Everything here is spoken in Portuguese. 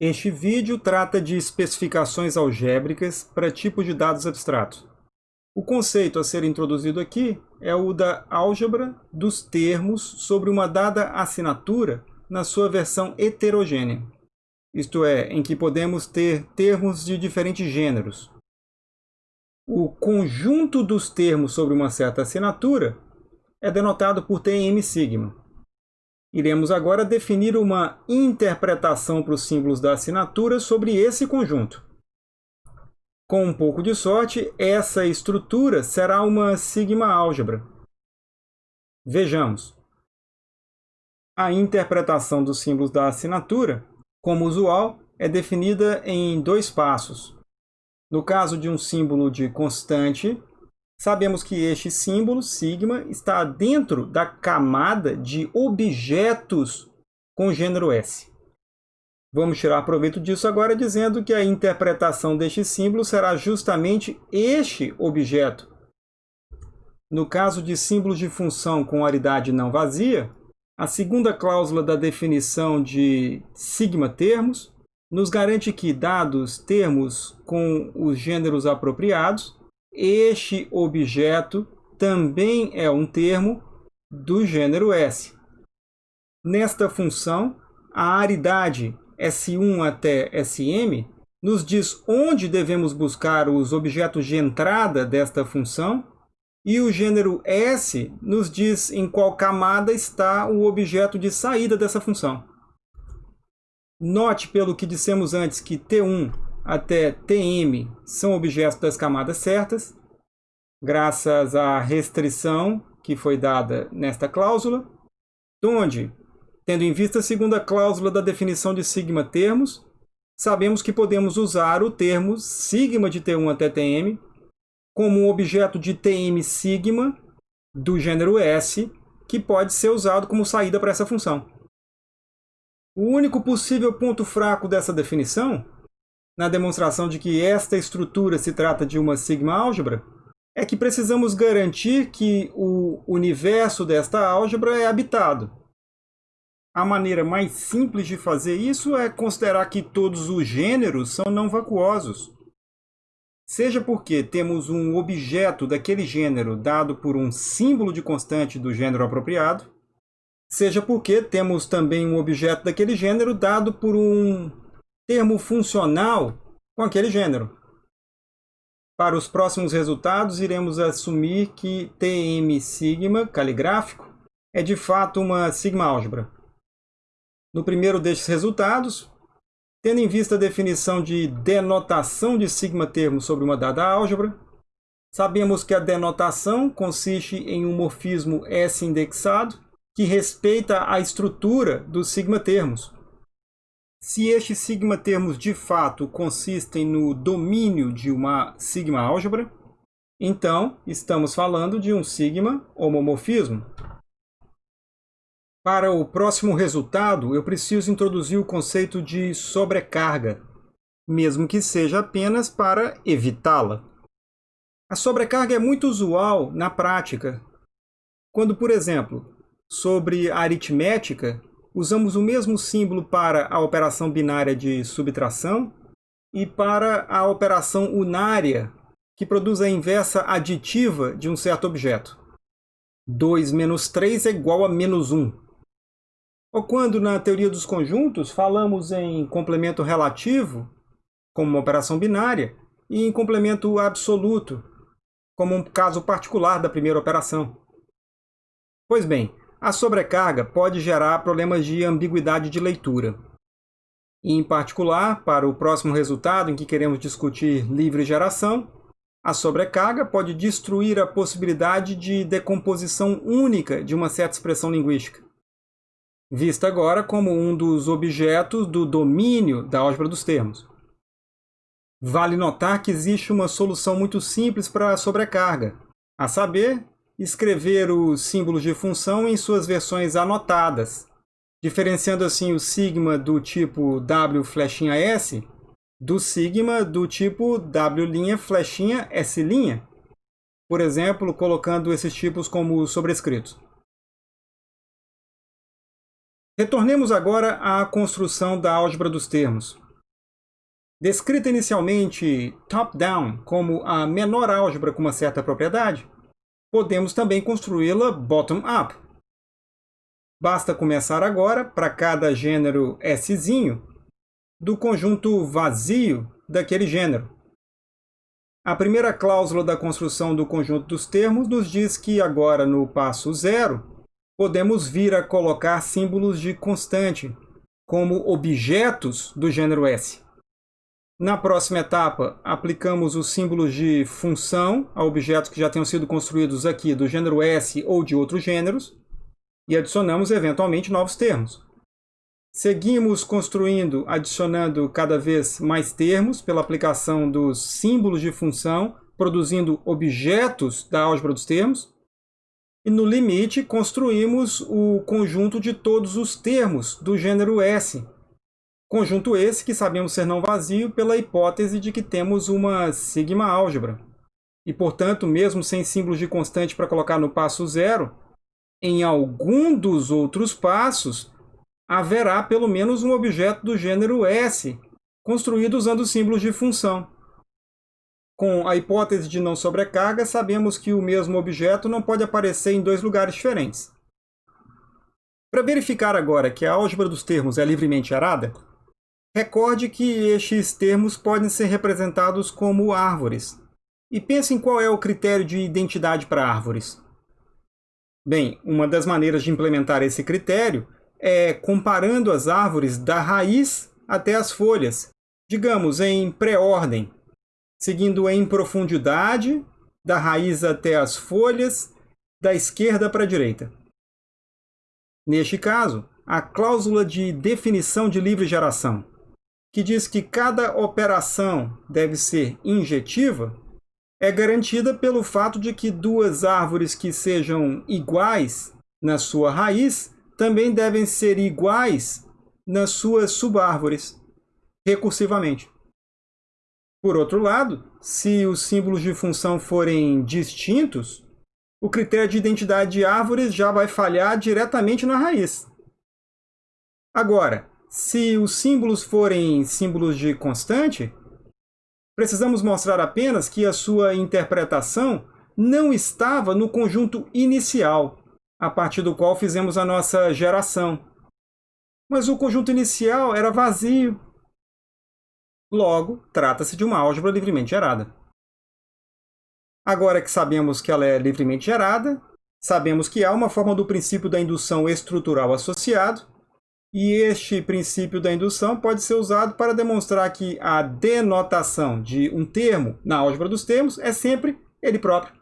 Este vídeo trata de especificações algébricas para tipos de dados abstratos. O conceito a ser introduzido aqui é o da álgebra dos termos sobre uma dada assinatura na sua versão heterogênea, isto é, em que podemos ter termos de diferentes gêneros. O conjunto dos termos sobre uma certa assinatura é denotado por TM sigma. Iremos agora definir uma interpretação para os símbolos da assinatura sobre esse conjunto. Com um pouco de sorte, essa estrutura será uma sigma-álgebra. Vejamos. A interpretação dos símbolos da assinatura, como usual, é definida em dois passos. No caso de um símbolo de constante, sabemos que este símbolo, sigma, está dentro da camada de objetos com gênero S. Vamos tirar proveito disso agora dizendo que a interpretação deste símbolo será justamente este objeto. No caso de símbolos de função com aridade não vazia, a segunda cláusula da definição de sigma termos nos garante que, dados termos com os gêneros apropriados, este objeto também é um termo do gênero S. Nesta função, a aridade S1 até Sm nos diz onde devemos buscar os objetos de entrada desta função e o gênero S nos diz em qual camada está o objeto de saída dessa função. Note pelo que dissemos antes que T1 até Tm são objetos das camadas certas, graças à restrição que foi dada nesta cláusula, onde, tendo em vista a segunda cláusula da definição de sigma termos, sabemos que podemos usar o termo sigma de T1 até Tm como um objeto de Tm sigma do gênero S, que pode ser usado como saída para essa função. O único possível ponto fraco dessa definição, na demonstração de que esta estrutura se trata de uma sigma-álgebra, é que precisamos garantir que o universo desta álgebra é habitado. A maneira mais simples de fazer isso é considerar que todos os gêneros são não vacuosos. Seja porque temos um objeto daquele gênero dado por um símbolo de constante do gênero apropriado, seja porque temos também um objeto daquele gênero dado por um termo funcional com aquele gênero. Para os próximos resultados, iremos assumir que Tm sigma caligráfico é de fato uma sigma-álgebra. No primeiro destes resultados, tendo em vista a definição de denotação de sigma-termo sobre uma dada álgebra, sabemos que a denotação consiste em um morfismo S-indexado que respeita a estrutura dos sigma-termos. Se estes sigma-termos de fato consistem no domínio de uma sigma-álgebra, então estamos falando de um sigma-homomorfismo. Para o próximo resultado, eu preciso introduzir o conceito de sobrecarga, mesmo que seja apenas para evitá-la. A sobrecarga é muito usual na prática, quando, por exemplo, sobre aritmética, usamos o mesmo símbolo para a operação binária de subtração e para a operação unária, que produz a inversa aditiva de um certo objeto. 2 menos 3 é igual a menos 1. Ou quando, na teoria dos conjuntos, falamos em complemento relativo, como uma operação binária, e em complemento absoluto, como um caso particular da primeira operação. Pois bem, a sobrecarga pode gerar problemas de ambiguidade de leitura. em particular, para o próximo resultado em que queremos discutir livre geração, a sobrecarga pode destruir a possibilidade de decomposição única de uma certa expressão linguística, vista agora como um dos objetos do domínio da álgebra dos termos. Vale notar que existe uma solução muito simples para a sobrecarga, a saber, escrever os símbolos de função em suas versões anotadas, diferenciando assim o sigma do tipo W flechinha S do sigma do tipo W' flechinha S', por exemplo, colocando esses tipos como sobrescritos. Retornemos agora à construção da álgebra dos termos. Descrita inicialmente top-down como a menor álgebra com uma certa propriedade, podemos também construí-la bottom-up. Basta começar agora, para cada gênero S, do conjunto vazio daquele gênero. A primeira cláusula da construção do conjunto dos termos nos diz que agora, no passo zero, podemos vir a colocar símbolos de constante, como objetos do gênero S. Na próxima etapa, aplicamos os símbolos de função a objetos que já tenham sido construídos aqui do gênero S ou de outros gêneros, e adicionamos eventualmente novos termos. Seguimos construindo, adicionando cada vez mais termos pela aplicação dos símbolos de função, produzindo objetos da álgebra dos termos. E no limite, construímos o conjunto de todos os termos do gênero S, Conjunto esse que sabemos ser não vazio pela hipótese de que temos uma sigma álgebra. E, portanto, mesmo sem símbolos de constante para colocar no passo zero, em algum dos outros passos haverá pelo menos um objeto do gênero S, construído usando símbolos de função. Com a hipótese de não sobrecarga, sabemos que o mesmo objeto não pode aparecer em dois lugares diferentes. Para verificar agora que a álgebra dos termos é livremente arada, Recorde que estes termos podem ser representados como árvores. E pense em qual é o critério de identidade para árvores. Bem, uma das maneiras de implementar esse critério é comparando as árvores da raiz até as folhas, digamos em pré-ordem, seguindo em profundidade, da raiz até as folhas, da esquerda para a direita. Neste caso, a cláusula de definição de livre geração que diz que cada operação deve ser injetiva, é garantida pelo fato de que duas árvores que sejam iguais na sua raiz também devem ser iguais nas suas subárvores, recursivamente. Por outro lado, se os símbolos de função forem distintos, o critério de identidade de árvores já vai falhar diretamente na raiz. Agora, se os símbolos forem símbolos de constante, precisamos mostrar apenas que a sua interpretação não estava no conjunto inicial, a partir do qual fizemos a nossa geração. Mas o conjunto inicial era vazio. Logo, trata-se de uma álgebra livremente gerada. Agora que sabemos que ela é livremente gerada, sabemos que há uma forma do princípio da indução estrutural associado, e este princípio da indução pode ser usado para demonstrar que a denotação de um termo na álgebra dos termos é sempre ele próprio.